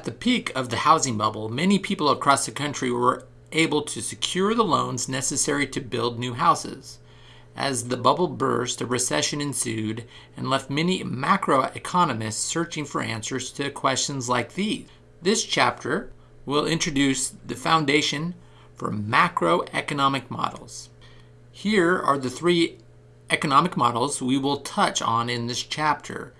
At the peak of the housing bubble, many people across the country were able to secure the loans necessary to build new houses. As the bubble burst, a recession ensued and left many macroeconomists searching for answers to questions like these. This chapter will introduce the foundation for macroeconomic models. Here are the three economic models we will touch on in this chapter.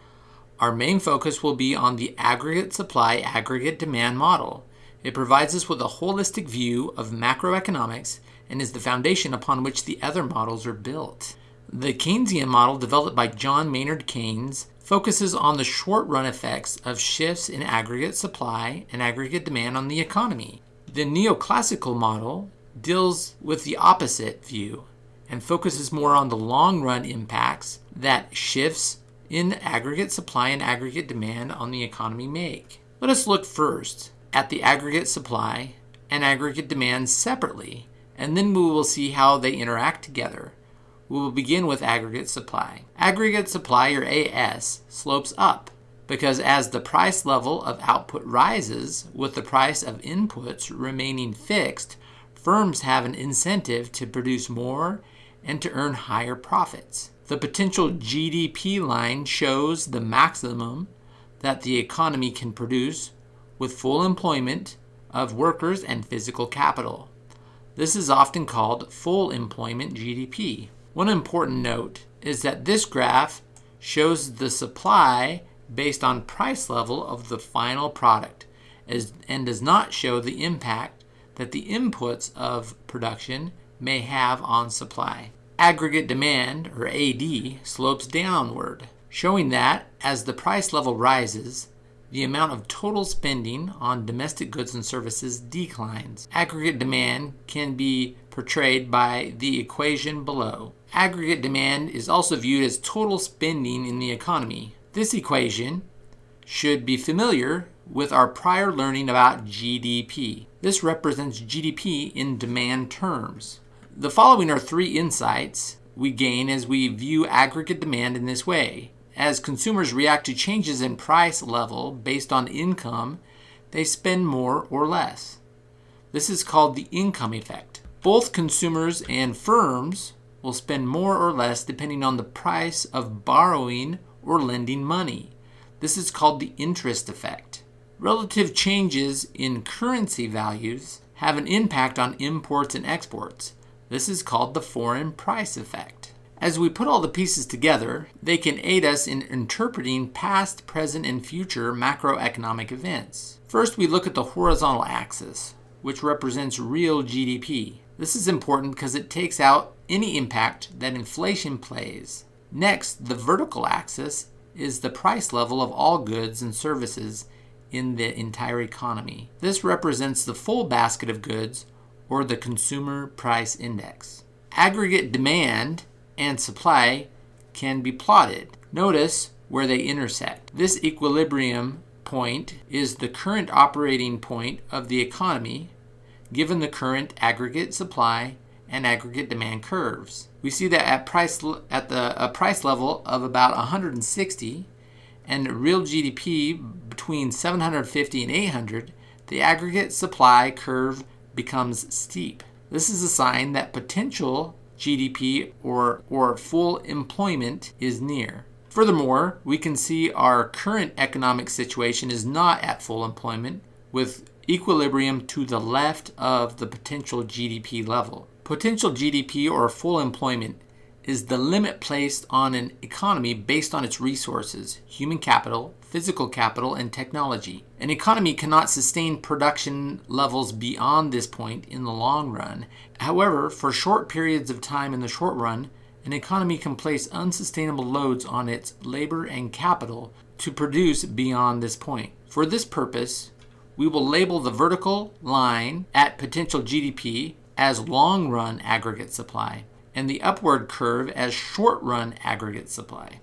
Our main focus will be on the aggregate supply aggregate demand model. It provides us with a holistic view of macroeconomics and is the foundation upon which the other models are built. The Keynesian model, developed by John Maynard Keynes, focuses on the short run effects of shifts in aggregate supply and aggregate demand on the economy. The neoclassical model deals with the opposite view and focuses more on the long run impacts that shifts in aggregate supply and aggregate demand on the economy make. Let us look first at the aggregate supply and aggregate demand separately, and then we will see how they interact together. We will begin with aggregate supply. Aggregate supply, or AS, slopes up because as the price level of output rises with the price of inputs remaining fixed, firms have an incentive to produce more and to earn higher profits. The potential GDP line shows the maximum that the economy can produce with full employment of workers and physical capital. This is often called full employment GDP. One important note is that this graph shows the supply based on price level of the final product and does not show the impact that the inputs of production may have on supply. Aggregate demand, or AD, slopes downward, showing that as the price level rises, the amount of total spending on domestic goods and services declines. Aggregate demand can be portrayed by the equation below. Aggregate demand is also viewed as total spending in the economy. This equation should be familiar with our prior learning about GDP. This represents GDP in demand terms. The following are three insights we gain as we view aggregate demand in this way. As consumers react to changes in price level based on income, they spend more or less. This is called the income effect. Both consumers and firms will spend more or less depending on the price of borrowing or lending money. This is called the interest effect. Relative changes in currency values have an impact on imports and exports. This is called the foreign price effect. As we put all the pieces together, they can aid us in interpreting past, present, and future macroeconomic events. First, we look at the horizontal axis, which represents real GDP. This is important because it takes out any impact that inflation plays. Next, the vertical axis is the price level of all goods and services in the entire economy. This represents the full basket of goods or the consumer price index. Aggregate demand and supply can be plotted. Notice where they intersect. This equilibrium point is the current operating point of the economy given the current aggregate supply and aggregate demand curves. We see that at price at the a price level of about 160 and real GDP between 750 and 800, the aggregate supply curve becomes steep. This is a sign that potential GDP or, or full employment is near. Furthermore, we can see our current economic situation is not at full employment, with equilibrium to the left of the potential GDP level. Potential GDP or full employment is the limit placed on an economy based on its resources, human capital, physical capital, and technology. An economy cannot sustain production levels beyond this point in the long run. However, for short periods of time in the short run, an economy can place unsustainable loads on its labor and capital to produce beyond this point. For this purpose, we will label the vertical line at potential GDP as long run aggregate supply and the upward curve as short run aggregate supply.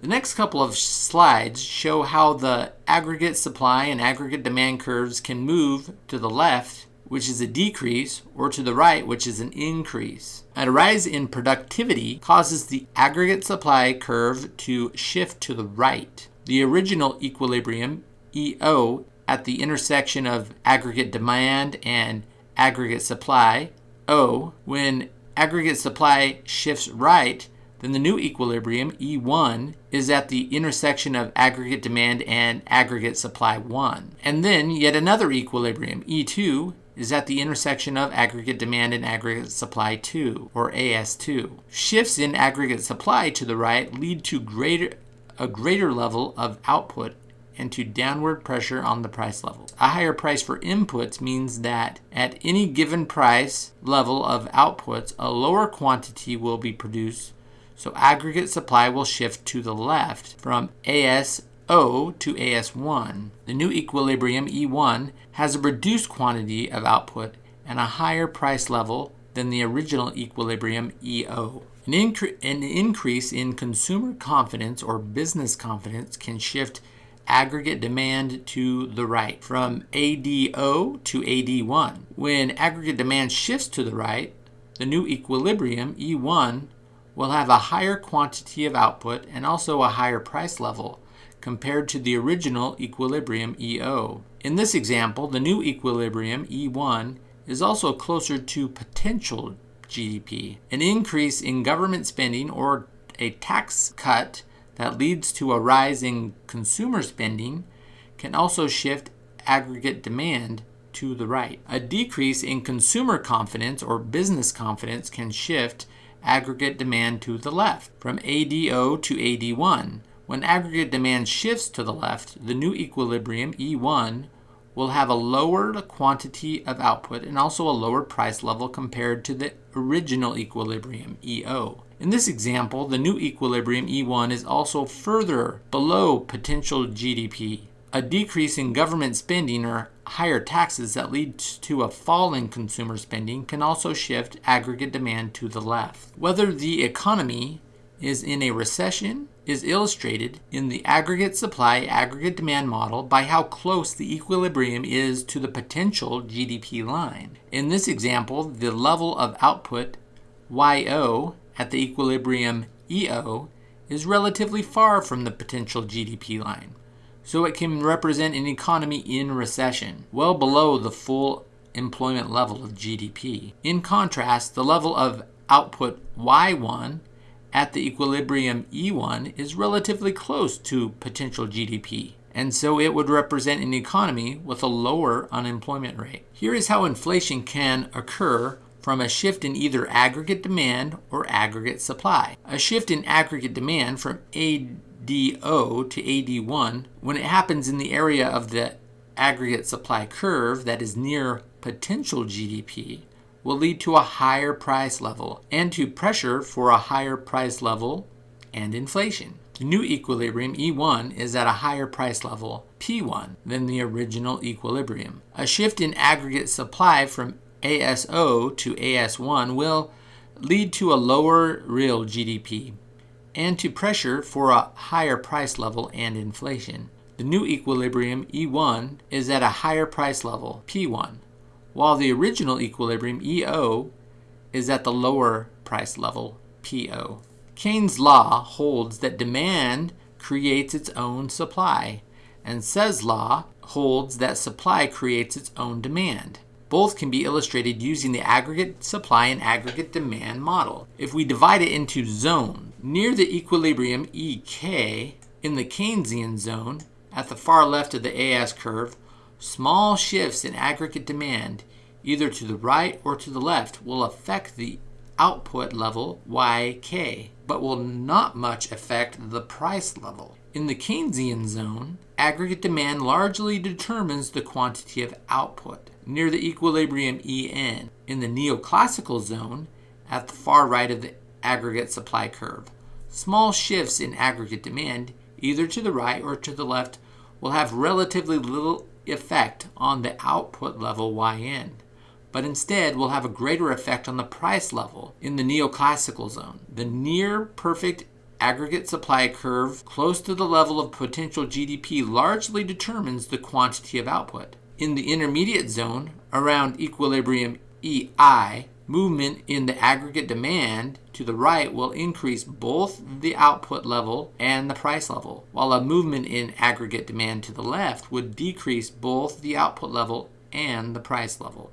The next couple of slides show how the aggregate supply and aggregate demand curves can move to the left, which is a decrease, or to the right, which is an increase. A rise in productivity causes the aggregate supply curve to shift to the right. The original equilibrium EO at the intersection of aggregate demand and aggregate supply, O. When aggregate supply shifts right, then the new equilibrium, E1, is at the intersection of aggregate demand and aggregate supply 1. And then yet another equilibrium, E2, is at the intersection of aggregate demand and aggregate supply 2, or AS2. Shifts in aggregate supply to the right lead to greater, a greater level of output and to downward pressure on the price level. A higher price for inputs means that at any given price level of outputs, a lower quantity will be produced, so aggregate supply will shift to the left from ASO to AS1. The new equilibrium E1 has a reduced quantity of output and a higher price level than the original equilibrium EO. An, incre- an increase in consumer confidence or business confidence can shift aggregate demand to the right from ADO to AD1. When aggregate demand shifts to the right, the new equilibrium, E1, will have a higher quantity of output and also a higher price level compared to the original equilibrium, EO. In this example, the new equilibrium, E1, is also closer to potential GDP. An increase in government spending or a tax cut that leads to a rise in consumer spending can also shift aggregate demand to the right. A decrease in consumer confidence or business confidence can shift aggregate demand to the left from ADO to AD1. When aggregate demand shifts to the left, the new equilibrium E1 will have a lower quantity of output and also a lower price level compared to the original equilibrium EO. In this example, the new equilibrium E1 is also further below potential GDP. A decrease in government spending or higher taxes that leads to a fall in consumer spending can also shift aggregate demand to the left. Whether the economy is in a recession is illustrated in the aggregate supply aggregate demand model by how close the equilibrium is to the potential GDP line. In this example, the level of output YO at the equilibrium EO is relatively far from the potential GDP line, so it can represent an economy in recession, well below the full employment level of GDP. In contrast, the level of output Y1 at the equilibrium E1 is relatively close to potential GDP, and so it would represent an economy with a lower unemployment rate. Here is how inflation can occur from a shift in either aggregate demand or aggregate supply. A shift in aggregate demand from ADO to AD1, when it happens in the area of the aggregate supply curve that is near potential GDP, will lead to a higher price level and to pressure for a higher price level and inflation. The new equilibrium E1 is at a higher price level P1 than the original equilibrium. A shift in aggregate supply from ASO to AS1 will lead to a lower real GDP and to pressure for a higher price level and inflation. The new equilibrium E1 is at a higher price level, P1, while the original equilibrium EO is at the lower price level, PO. Keynes' law holds that demand creates its own supply, and Say's law holds that supply creates its own demand. Both can be illustrated using the aggregate supply and aggregate demand model. If we divide it into zones, near the equilibrium EK in the Keynesian zone, at the far left of the AS curve, small shifts in aggregate demand, either to the right or to the left, will affect the output level YK, but will not much affect the price level. In the Keynesian zone, aggregate demand largely determines the quantity of output near the equilibrium EN. In the neoclassical zone, at the far right of the aggregate supply curve, small shifts in aggregate demand, either to the right or to the left, will have relatively little effect on the output level YN, but instead will have a greater effect on the price level in the neoclassical zone. The near perfect aggregate supply curve close to the level of potential GDP largely determines the quantity of output. In the intermediate zone, around equilibrium EI, movement in the aggregate demand to the right will increase both the output level and the price level, while a movement in aggregate demand to the left would decrease both the output level and the price level.